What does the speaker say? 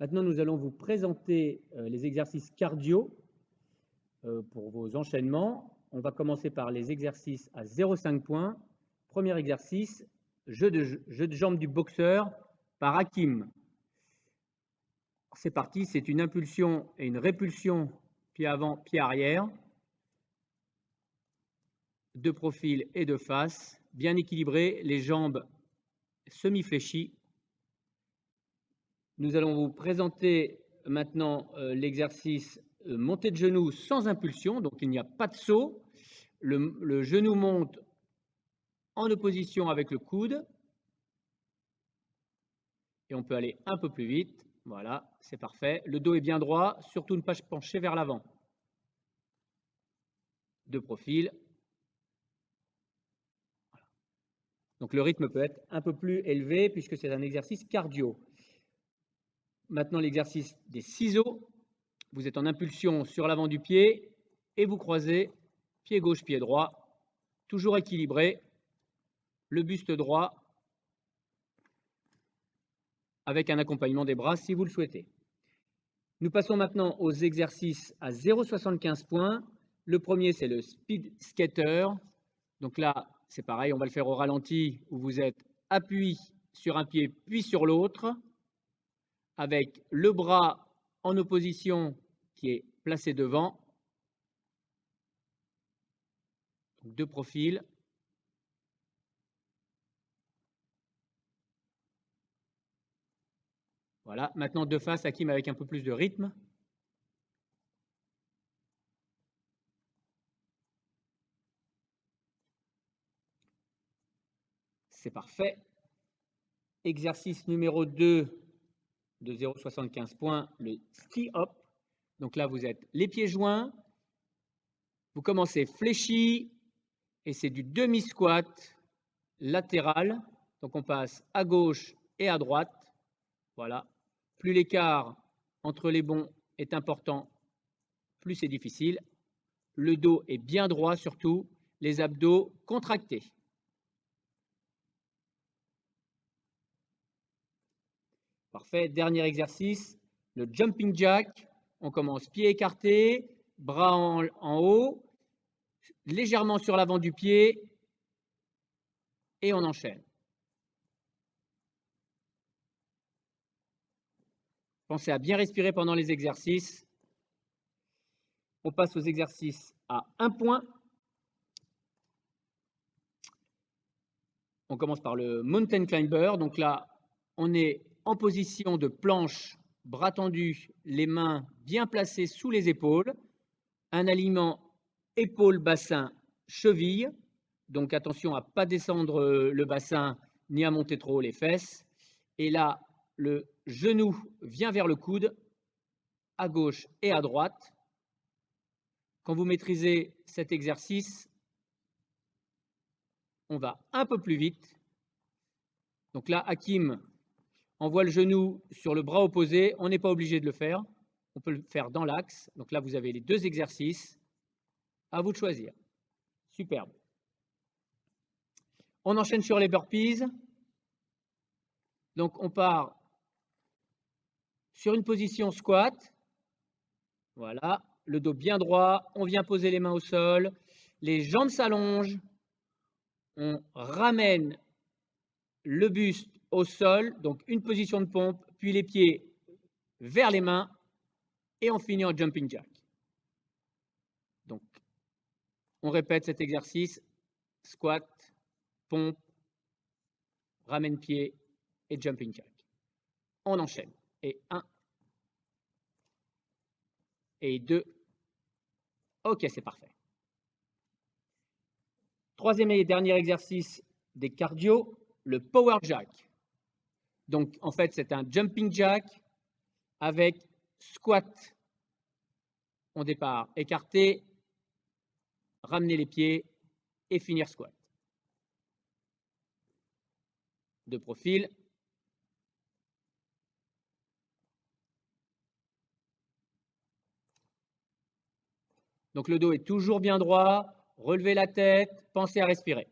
Maintenant, nous allons vous présenter euh, les exercices cardio euh, pour vos enchaînements. On va commencer par les exercices à 0,5 points. Premier exercice, jeu de, jeu jambes du boxeur par Hakim. C'est parti, c'est une impulsion et une répulsion pied avant, pied arrière, de profil et de face, bien équilibré, les jambes semi-fléchies. Nous allons vous présenter maintenant euh, l'exercice euh, montée de genoux sans impulsion, donc il n'y a pas de saut. Le, genou monte en opposition avec le coude. Et on peut aller un peu plus vite. Voilà, c'est parfait. Le dos est bien droit, surtout ne pas pencher vers l'avant. De profil. Donc le rythme peut être un peu plus élevé puisque c'est un exercice cardio. Maintenant l'exercice des ciseaux. Vous êtes en impulsion sur l'avant du pied et vous croisez pied gauche, pied droit, toujours équilibré, le buste droit avec un accompagnement des bras si vous le souhaitez. Nous passons maintenant aux exercices à 0,75 points. Le premier, c'est le speed skater. Donc là, c'est pareil, on va le faire au ralenti où vous êtes appuyé sur un pied puis sur l'autre avec le bras en opposition qui est placé devant. Deux profils. Voilà, maintenant de face, Hakim avec un peu plus de rythme. C'est parfait. Exercice numéro 2 de 0,75 points, le ski hop. Donc là, vous êtes les pieds joints. Vous commencez fléchi et c'est du demi-squat latéral. Donc on passe à gauche et à droite. Voilà. Plus l'écart entre les bons est important, plus c'est difficile. Le dos est bien droit surtout, les abdos contractés. Parfait. Dernier exercice, le jumping jack. On commence pied écarté, bras en, haut, légèrement sur l'avant du pied et on enchaîne. Pensez à bien respirer pendant les exercices. On passe aux exercices à un point. On commence par le mountain climber. Donc là, on est en position de planche, bras tendus, les mains bien placées sous les épaules. Un alignement épaule-bassin, cheville. Donc attention à ne pas descendre le bassin ni à monter trop les fesses. Et là, le genou vient vers le coude, à gauche et à droite. Quand vous maîtrisez cet exercice, on va un peu plus vite. Donc là, Hakim envoie le genou sur le bras opposé. On n'est pas obligé de le faire. On peut le faire dans l'axe. Donc là, vous avez les deux exercices. À vous de choisir. Superbe. On enchaîne sur les burpees. Donc on part sur une position squat. Voilà, le dos bien droit, on vient poser les mains au sol, les jambes s'allongent, on ramène le buste au sol, donc une position de pompe, puis les pieds vers les mains, et on finit en jumping jack. Donc, on répète cet exercice, squat, pompe, ramène pied et jumping jack. On enchaîne et 1 et 2. Ok, c'est parfait. Troisième et dernier exercice des cardio, le power jack. Donc, en fait, c'est un jumping jack avec squat au départ écarté, ramener les pieds et finir squat. De profil, Donc le dos est toujours bien droit, relevez la tête, pensez à respirer.